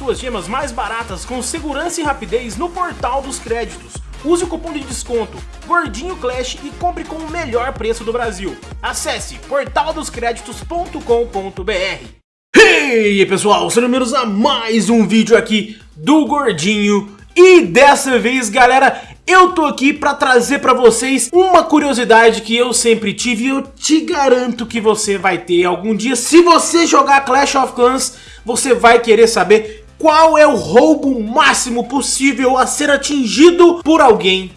suas gemas mais baratas com segurança e rapidez no Portal dos Créditos. Use o cupom de desconto Gordinho Clash e compre com o melhor preço do Brasil. Acesse portaldoscreditos.com.br aí pessoal, sejam bem-vindos a mais um vídeo aqui do Gordinho e dessa vez galera, eu tô aqui pra trazer pra vocês uma curiosidade que eu sempre tive e eu te garanto que você vai ter algum dia. Se você jogar Clash of Clans, você vai querer saber qual é o roubo máximo possível a ser atingido por alguém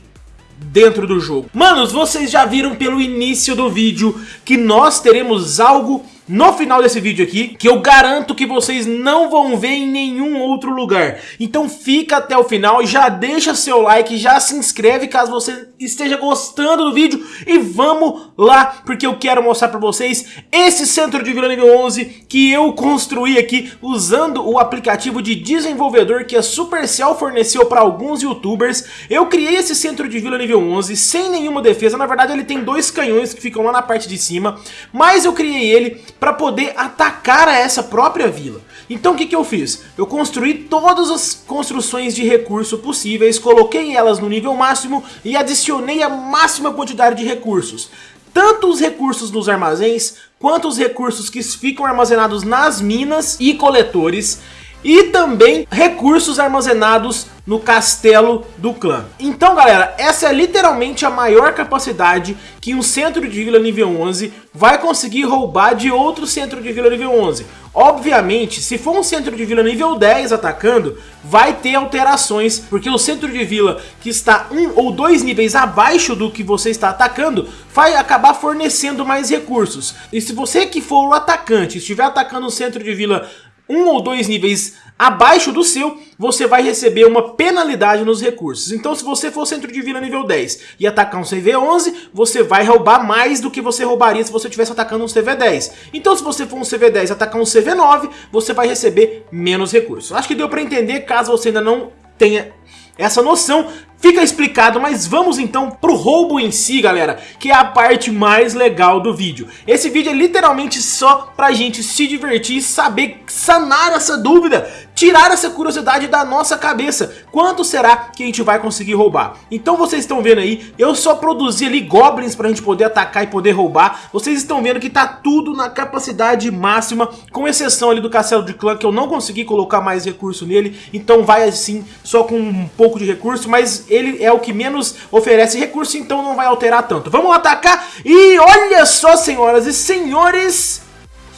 dentro do jogo. Manos, vocês já viram pelo início do vídeo que nós teremos algo no final desse vídeo aqui, que eu garanto que vocês não vão ver em nenhum outro lugar. Então fica até o final, já deixa seu like, já se inscreve caso você esteja gostando do vídeo e vamos lá, porque eu quero mostrar pra vocês esse centro de vila nível 11 que eu construí aqui usando o aplicativo de desenvolvedor que a Supercell forneceu para alguns youtubers. Eu criei esse centro de vila nível 11 sem nenhuma defesa, na verdade ele tem dois canhões que ficam lá na parte de cima, mas eu criei ele para poder atacar a essa própria vila. Então o que, que eu fiz? Eu construí todas as construções de recurso possíveis, coloquei elas no nível máximo e adicionei a máxima quantidade de recursos. Tanto os recursos nos armazéns, quanto os recursos que ficam armazenados nas minas e coletores, e também recursos armazenados no castelo do clã. Então galera, essa é literalmente a maior capacidade que um centro de vila nível 11 vai conseguir roubar de outro centro de vila nível 11. Obviamente, se for um centro de vila nível 10 atacando, vai ter alterações, porque o centro de vila que está um ou dois níveis abaixo do que você está atacando, vai acabar fornecendo mais recursos. E se você que for o atacante estiver atacando um centro de vila um ou dois níveis abaixo do seu, você vai receber uma penalidade nos recursos. Então se você for centro de vila nível 10 e atacar um CV11, você vai roubar mais do que você roubaria se você estivesse atacando um CV10. Então se você for um CV10 e atacar um CV9, você vai receber menos recursos. Acho que deu para entender, caso você ainda não tenha essa noção, Fica explicado, mas vamos então pro roubo em si, galera, que é a parte mais legal do vídeo. Esse vídeo é literalmente só pra gente se divertir e saber sanar essa dúvida, tirar essa curiosidade da nossa cabeça. Quanto será que a gente vai conseguir roubar? Então vocês estão vendo aí, eu só produzi ali goblins pra gente poder atacar e poder roubar. Vocês estão vendo que tá tudo na capacidade máxima, com exceção ali do castelo de clã, que eu não consegui colocar mais recurso nele. Então vai assim, só com um pouco de recurso, mas ele é o que menos oferece recurso, então não vai alterar tanto. Vamos atacar e olha só, senhoras e senhores...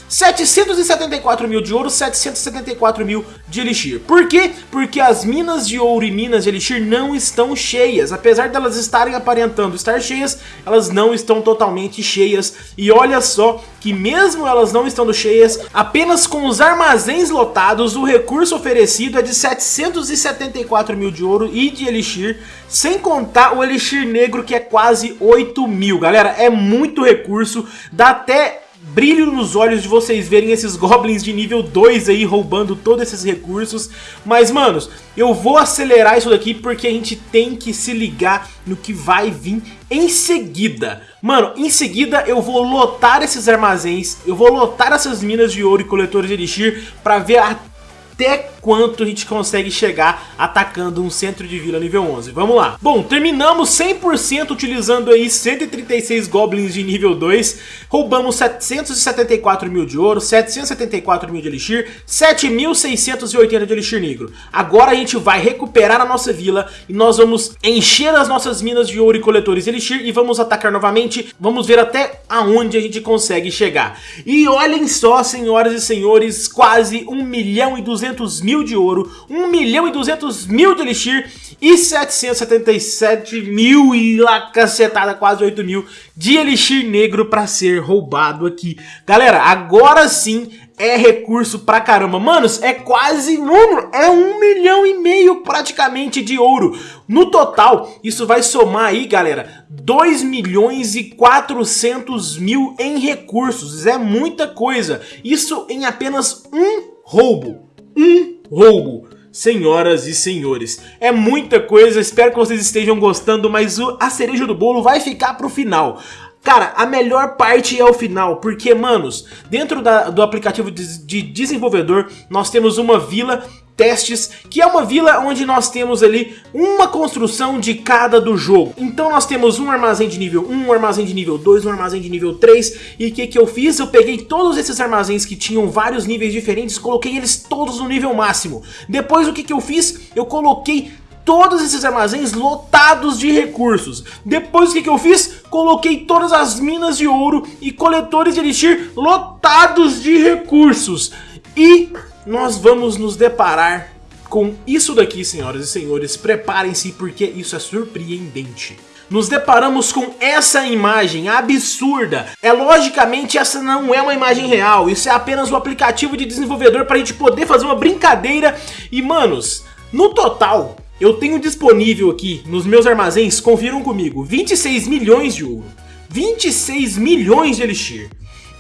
774 mil de ouro, 774 mil de elixir. Por quê? Porque as minas de ouro e minas de elixir não estão cheias. Apesar delas estarem aparentando estar cheias, elas não estão totalmente cheias. E olha só que mesmo elas não estando cheias, apenas com os armazéns lotados, o recurso oferecido é de 774 mil de ouro e de elixir, sem contar o elixir negro que é quase 8 mil. Galera, é muito recurso, dá até brilho nos olhos de vocês verem esses goblins de nível 2 aí roubando todos esses recursos. Mas, manos, eu vou acelerar isso daqui porque a gente tem que se ligar no que vai vir em seguida. Mano, em seguida eu vou lotar esses armazéns, eu vou lotar essas minas de ouro e coletores de elixir para ver até quanto a gente consegue chegar atacando um centro de vila nível 11. Vamos lá. Bom, terminamos 100% utilizando aí 136 goblins de nível 2. Roubamos 774 mil de ouro, 774 mil de elixir, 7.680 de elixir negro. Agora a gente vai recuperar a nossa vila e nós vamos encher as nossas minas de ouro e coletores de elixir e vamos atacar novamente. Vamos ver até aonde a gente consegue chegar. E olhem só, senhoras e senhores, quase 1 milhão e 200 200 mil de ouro, 1 milhão e 200 mil de elixir e 777 mil e lá cacetada, quase 8 mil de elixir negro para ser roubado aqui. Galera, agora sim é recurso pra caramba. Manos, é quase, mano, é um milhão e meio praticamente de ouro. No total, isso vai somar aí, galera, 2 milhões e 400 mil em recursos. É muita coisa. Isso em apenas um roubo um roubo. Senhoras e senhores, é muita coisa, espero que vocês estejam gostando, mas o, a cereja do bolo vai ficar pro final. Cara, a melhor parte é o final, porque, manos, dentro da, do aplicativo de, de desenvolvedor, nós temos uma vila testes, que é uma vila onde nós temos ali uma construção de cada do jogo. Então nós temos um armazém de nível 1, um armazém de nível 2, um armazém de nível 3, e o que, que eu fiz? Eu peguei todos esses armazéns que tinham vários níveis diferentes, coloquei eles todos no nível máximo. Depois o que, que eu fiz? Eu coloquei todos esses armazéns lotados de recursos. Depois o que, que eu fiz? Coloquei todas as minas de ouro e coletores de elixir lotados de recursos. E nós vamos nos deparar com isso daqui, senhoras e senhores. Preparem-se porque isso é surpreendente nos deparamos com essa imagem absurda. É logicamente essa não é uma imagem real, isso é apenas um aplicativo de desenvolvedor para a gente poder fazer uma brincadeira. E manos, no total eu tenho disponível aqui nos meus armazéns, confiram comigo, 26 milhões de ouro, 26 milhões de elixir,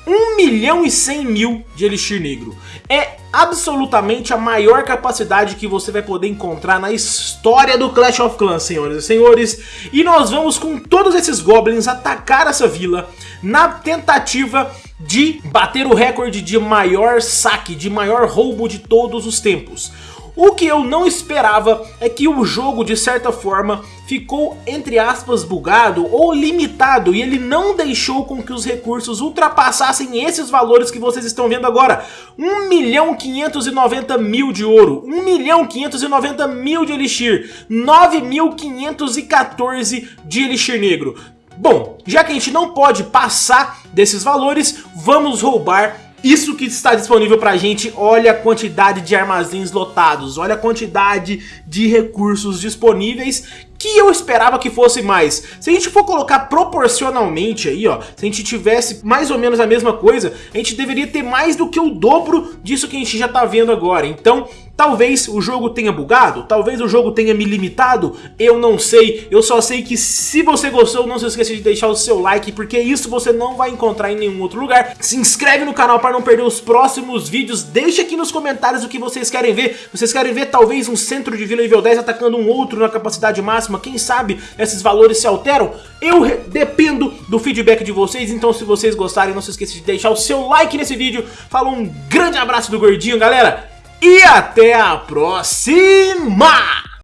1 milhão e 100 mil de elixir negro. É absolutamente a maior capacidade que você vai poder encontrar na história do Clash of Clans, senhoras e senhores. E nós vamos com todos esses goblins atacar essa vila na tentativa de bater o recorde de maior saque, de maior roubo de todos os tempos. O que eu não esperava é que o jogo, de certa forma, ficou, entre aspas, bugado ou limitado e ele não deixou com que os recursos ultrapassassem esses valores que vocês estão vendo agora. 1 milhão 590 mil de ouro, 1 milhão 590 mil de elixir, 9.514 de elixir negro. Bom, já que a gente não pode passar desses valores, vamos roubar isso que está disponível pra gente, olha a quantidade de armazéns lotados, olha a quantidade de recursos disponíveis que eu esperava que fosse mais. Se a gente for colocar proporcionalmente aí, ó, se a gente tivesse mais ou menos a mesma coisa, a gente deveria ter mais do que o dobro disso que a gente já tá vendo agora. Então, Talvez o jogo tenha bugado, talvez o jogo tenha me limitado, eu não sei. Eu só sei que se você gostou, não se esqueça de deixar o seu like, porque isso você não vai encontrar em nenhum outro lugar. Se inscreve no canal para não perder os próximos vídeos, deixa aqui nos comentários o que vocês querem ver. Vocês querem ver talvez um centro de vila nível 10 atacando um outro na capacidade máxima, quem sabe esses valores se alteram? Eu dependo do feedback de vocês, então se vocês gostarem, não se esqueça de deixar o seu like nesse vídeo. Falou, um grande abraço do Gordinho, galera! e até a próxima!